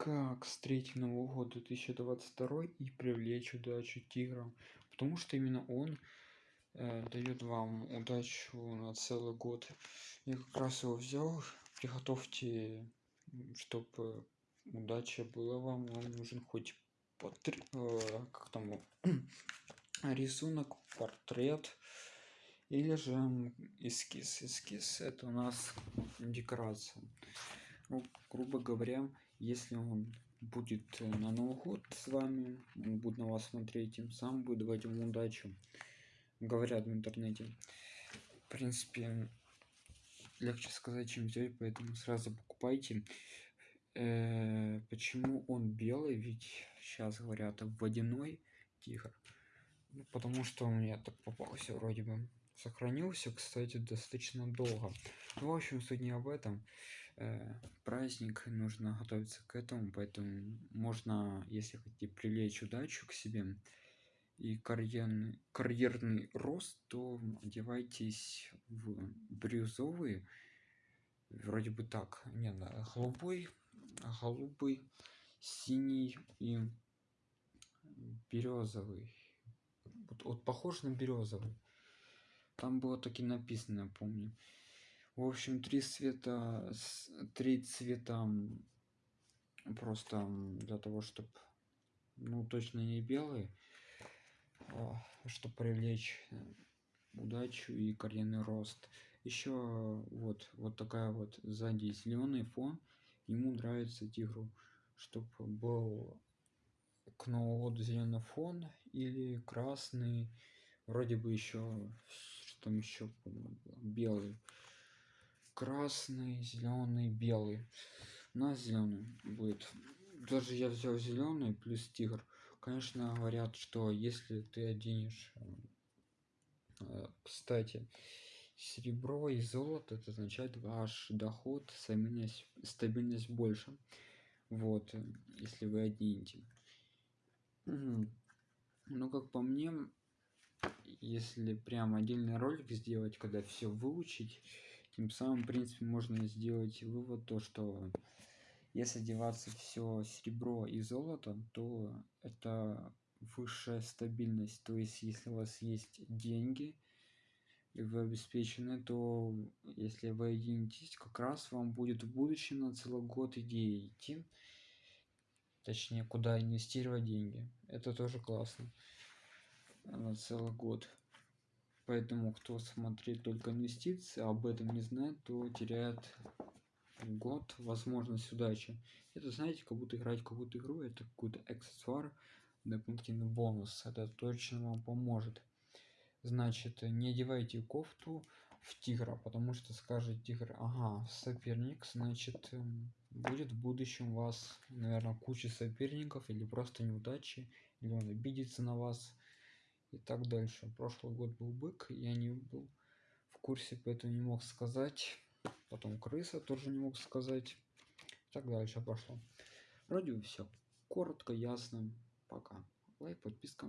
как встретить Новый год 2022 и привлечь удачу тигра, потому что именно он э, дает вам удачу на целый год. Я как раз его взял, приготовьте, чтобы удача была вам, вам нужен хоть портрет, э, как там, рисунок, портрет, или же эскиз. Эскиз это у нас декорация. Ну, грубо говоря, если он будет э, на Новый год с вами, он будет на вас смотреть, тем самым будет давать ему удачу. Говорят в интернете. В принципе, легче сказать, чем взять, поэтому сразу покупайте. Э -э почему он белый? Ведь сейчас говорят водяной тигр. Ну, потому что у меня так попался вроде бы сохранился кстати достаточно долго ну, в общем суть не об этом праздник нужно готовиться к этому поэтому можно если хотите привлечь удачу к себе и карьерный карьерный рост то одевайтесь в бирюзовый вроде бы так. Не да, голубой голубый синий и березовый. Вот, вот похож на березовый. Там было таки написано помню в общем три цвета три цвета просто для того чтобы ну точно не белый а, чтобы привлечь удачу и карьерный рост. Еще вот вот такая вот сзади зеленый фон ему нравится тигру чтобы был к новому году зеленый фон или красный вроде бы еще там еще белый красный зеленый белый. На зеленый будет. Даже я взял зеленый плюс тигр. Конечно говорят что если ты оденешь э, кстати серебро и золото это означает ваш доход стабильность стабильность больше. Вот если вы оденете. Ну как по мне если прям отдельный ролик сделать когда все выучить тем самым в принципе можно сделать вывод то что если одеваться все серебро и золото то это высшая стабильность. То есть если у вас есть деньги и вы обеспечены то если вы оденетесь как раз вам будет в будущем на целый год идеи идти точнее куда инвестировать деньги. Это тоже классно. На целый год поэтому кто смотрит только инвестиции об этом не знает то теряет год возможность удачи. Это знаете как будто играть какую-то игру это какой-то аксессуар дополнительный бонус. Это точно вам поможет. Значит не одевайте кофту в тигра потому что скажет тигр ага соперник значит эм, будет в будущем у вас наверное куча соперников или просто неудачи или он обидится на вас и так дальше. Прошлый год был бык я не был в курсе поэтому не мог сказать. Потом крыса тоже не мог сказать. И так дальше пошло. Вроде все коротко ясно. Пока. Лайк подписка